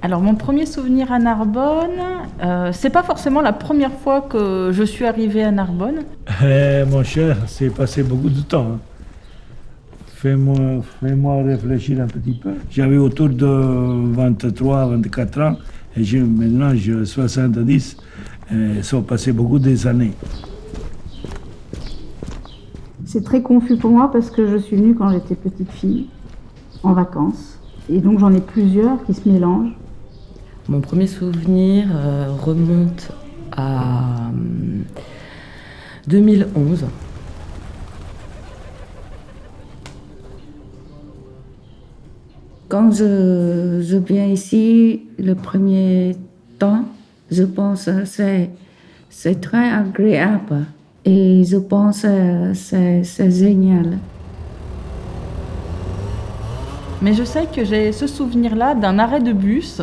Alors mon premier souvenir à Narbonne, euh, c'est pas forcément la première fois que je suis arrivée à Narbonne. Eh, mon cher, c'est passé beaucoup de temps. hein. Fais-moi fais-moi réfléchir un petit peu. J'avais autour de 23, 24 ans, et je- maintenant j'ai 70. Et sont passés beaucoup des années. C'est très confus pour moi parce que je suis venue quand j'étais petite fille, en vacances. Et donc j'en ai plusieurs qui se mélangent. Mon premier souvenir euh, remonte à hum, 2011. Quand je, je viens ici, le premier temps, je pense que c'est, c'est très agréable. Et je pense que c'est, c'est génial. Mais je sais que j'ai ce souvenir-là d'un arrêt de bus.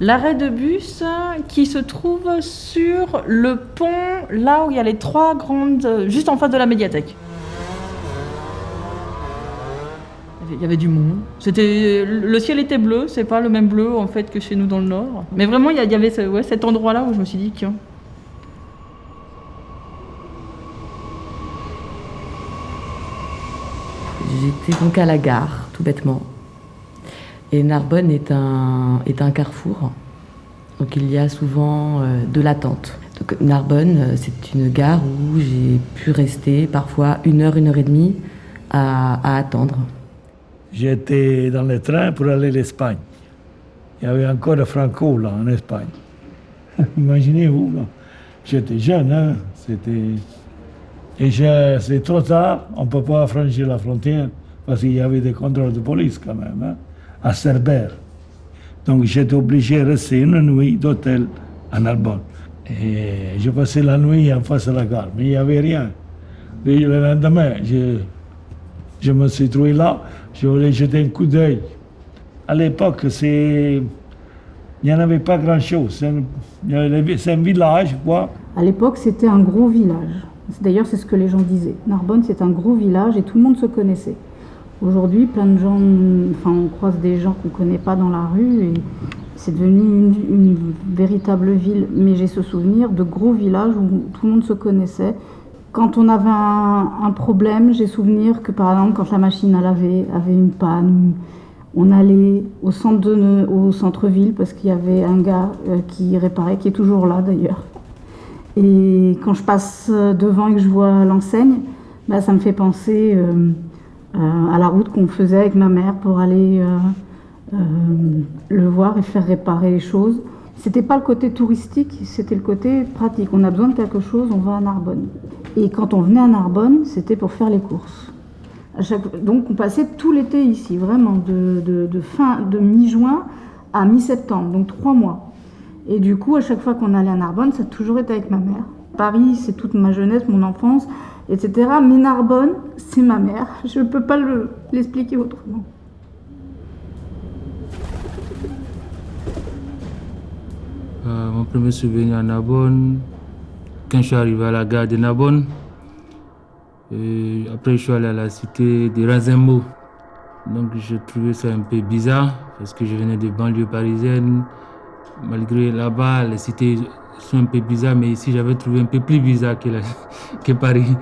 L'arrêt de bus qui se trouve sur le pont, là où il y a les trois grandes... juste en face de la médiathèque. Il y avait du monde. C'était le ciel était bleu, c'est pas le même bleu en fait que chez nous dans le nord. Mais vraiment il y avait cet endroit-là où je me suis dit tiens. J'étais donc à la gare, tout bêtement. Et Narbonne est un, est un carrefour. Donc il y a souvent euh, de l'attente. Donc Narbonne, euh, c'est une gare où j'ai pu rester parfois une heure, une heure et demie à, attendre. J'étais dans le train pour aller à l'Espagne. Il y avait encore Franco là en Espagne. Imaginez-vous, j'étais jeune, hein? c'était. Et c'est trop tard, on ne peut pas franchir la frontière parce qu'il y avait des contrôles de police quand même, hein, à Cerbère. Donc j'étais obligé de rester une nuit d'hôtel à Narbonne. Et je passais la nuit en face de la gare, mais il n'y avait rien. Le lendemain, je, je me suis trouvé là, je voulais jeter un coup d'œil. À l'époque, c'est... il n'y en avait pas grand-chose. C'est un, un village, quoi. À l'époque, c'était un gros village. D'ailleurs, c'est ce que les gens disaient. Narbonne, c'est un gros village et tout le monde se connaissait. Aujourd'hui, plein de gens, enfin, on croise des gens qu'on ne connaît pas dans la rue et c'est devenu une, véritable ville. Mais j'ai ce souvenir de gros villages où tout le monde se connaissait. Quand on avait un, problème, j'ai souvenir que par exemple, quand la machine à laver avait une panne, on allait au centre centre-ville parce qu'il y avait un gars euh, qui réparait, qui est toujours là d'ailleurs. Et quand je passe devant et que je vois l'enseigne, bah, ça me fait penser euh, à la route qu'on faisait avec ma mère pour aller euh, euh, le voir et faire réparer les choses. C'était pas le côté touristique, c'était le côté pratique. On a besoin de quelque chose, on va à Narbonne. Et quand on venait à Narbonne, c'était pour faire les courses. Donc on passait tout l'été ici, vraiment, de fin, de mi-juin à mi-septembre, donc trois mois. Et du coup, à chaque fois qu'on allait à Narbonne, ça a toujours été avec ma mère. Paris, c'est toute ma jeunesse, mon enfance, etc. Mais Narbonne, c'est ma mère. Je ne peux pas le- l'expliquer autrement. Euh, mon premier souvenir à Narbonne, quand je suis arrivé à la gare de Narbonne, et après je suis allé à la cité de Razembo. Donc je trouvais ça un peu bizarre parce que je venais de banlieue parisienne. Malgré là-bas, les cités sont un peu bizarres, mais ici j'avais trouvé un peu plus bizarre que, que Paris.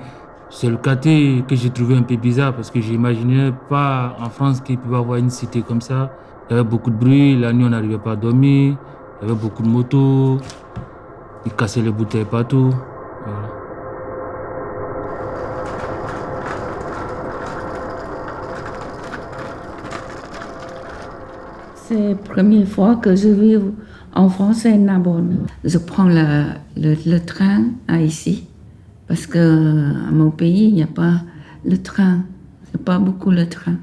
C'est le quartier que j'ai trouvé un peu bizarre parce que j'imaginais pas en France qu'il pouvait avoir une cité comme ça. Il y avait beaucoup de bruit, la nuit on n'arrivait pas à dormir, il y avait beaucoup de motos, ils cassaient les bouteilles partout. C'est la première fois que je vis en France à Narbonne. Je prends le, train à ici parce que à mon pays, il n'y a pas le train. Il n'y a pas beaucoup le train.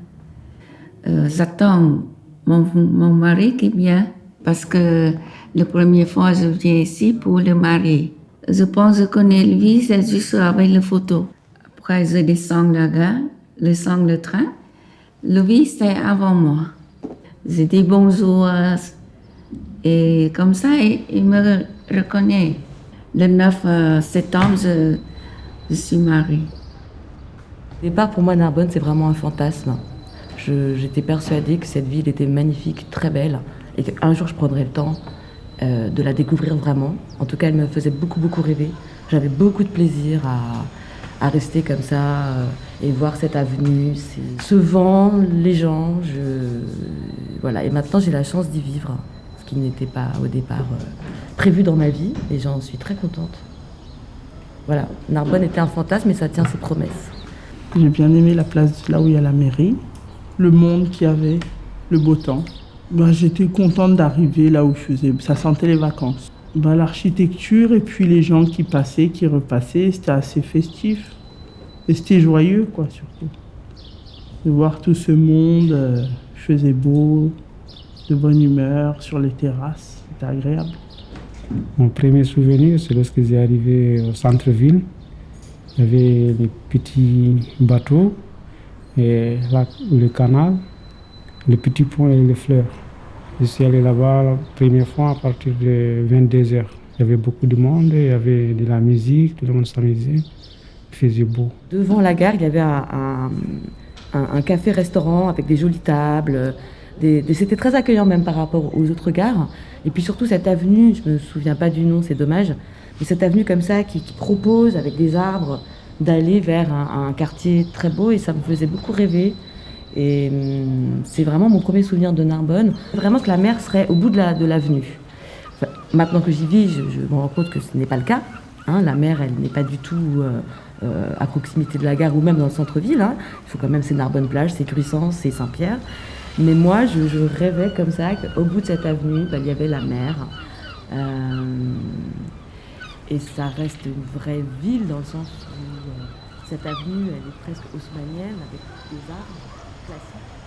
Euh, J'attends mon, mari qui vient parce que la première fois je viens ici pour le mari. Je pense que je connais lui, juste avec la photo. Après, je descends la gare, descends le train. Lui, c'est avant moi. Je dis bonjour et comme ça, il, me reconnaît. Le 9 euh, septembre, je, suis mariée. Au départ, pour moi, Narbonne, c'est vraiment un fantasme. J'étais persuadée que cette ville était magnifique, très belle, et qu'un jour je prendrai le temps euh, de la découvrir vraiment. En tout cas, elle me faisait beaucoup, beaucoup rêver. J'avais beaucoup de plaisir à, rester comme ça euh, et voir cette avenue, ce vent, les gens. Voilà. Et maintenant, j'ai la chance d'y vivre, qui n'était pas au départ euh, prévu dans ma vie, et j'en suis très contente. Voilà, Narbonne était un fantasme, mais ça tient ses promesses. J'ai bien aimé la place là où il y a la mairie, le monde qu'il y avait, le beau temps. Ben, J'étais contente d'arriver là où je faisais. Ça sentait les vacances. Ben, L'architecture et puis les gens qui passaient, qui repassaient, c'était assez festif. Et c'était joyeux, quoi, surtout. De voir tout ce monde, euh, il faisait beau, de bonne humeur sur les terrasses. C'était agréable. Mon premier souvenir, c'est lorsque j'ai arrivé au centre-ville. Il y avait les petits bateaux, et là, le canal, le petit pont et les fleurs. Je suis allé là-bas la première fois à partir de 22 heures. Il y avait beaucoup de monde, il y avait de la musique, tout le monde s'amusait. Il faisait beau. Devant la gare, il y avait un, un- un- un café-restaurant avec des jolies tables. C'était très accueillant même par rapport aux autres gares. Et puis surtout cette avenue, je me souviens pas du nom, c'est dommage, mais cette avenue comme ça qui, propose avec des arbres d'aller vers un, quartier très beau et ça me faisait beaucoup rêver. Et hum, c'est vraiment mon premier souvenir de Narbonne. Vraiment que la mer serait au bout de la- de l'avenue. Maintenant que j'y vis, je, me rends compte que ce n'est pas le cas. hein. la mer, elle n'est pas du tout euh, euh, à proximité de la gare ou même dans le centre-ville. hein. Il faut quand même, c'est Narbonne-Plage, c'est Curisson, c'est Saint-Pierre. Mais moi, je, rêvais comme ça qu'au bout de cette avenue, bah, il y avait la mer. Euh, et ça reste une vraie ville dans le sens où euh, cette avenue, elle est presque haussmannienne avec des arbres classiques.